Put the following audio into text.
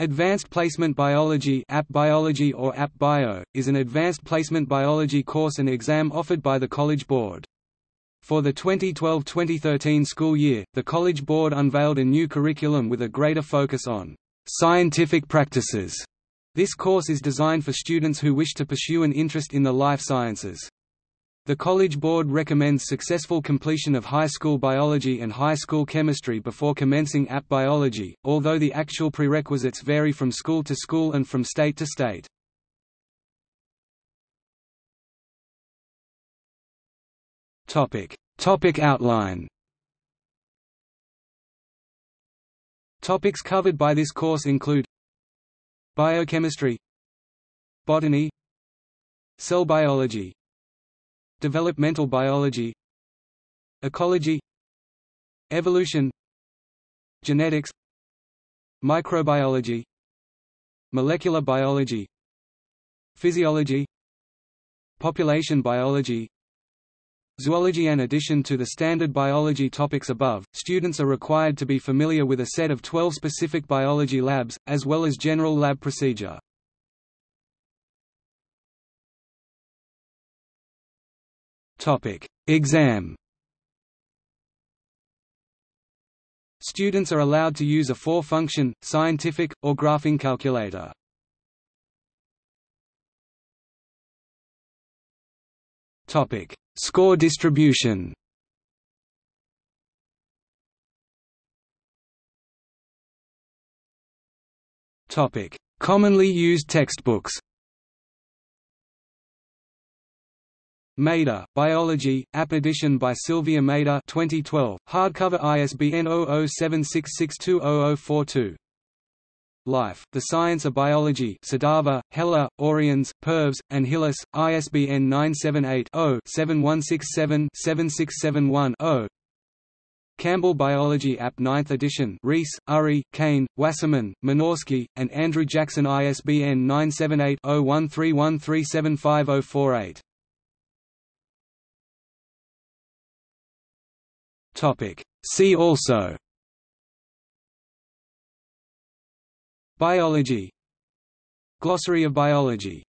Advanced Placement Biology App Biology or App Bio, is an advanced placement biology course and exam offered by the College Board. For the 2012–2013 school year, the College Board unveiled a new curriculum with a greater focus on scientific practices. This course is designed for students who wish to pursue an interest in the life sciences. The College Board recommends successful completion of high school biology and high school chemistry before commencing AP biology, although the actual prerequisites vary from school to school and from state to state. Topic. Topic outline Topics covered by this course include Biochemistry Botany Cell biology Developmental biology Ecology Evolution Genetics Microbiology Molecular biology Physiology Population biology Zoology In addition to the standard biology topics above, students are required to be familiar with a set of 12 specific biology labs, as well as general lab procedure. Topic: Exam. Students are allowed to use a four-function, scientific, or graphing calculator. Topic: Score distribution. Topic: Commonly used textbooks. Mader, Biology, App Edition by Sylvia Mader 2012, hardcover ISBN 0076620042. Life, The Science of Biology Sadava, Heller, Orians, Purves, and Hillis, ISBN 978-0-7167-7671-0 Campbell Biology App 9th edition. Reece, Urry, Cain, Wasserman, Minorsky, and Andrew Jackson ISBN 978 0131375048 See also. Biology. Glossary of biology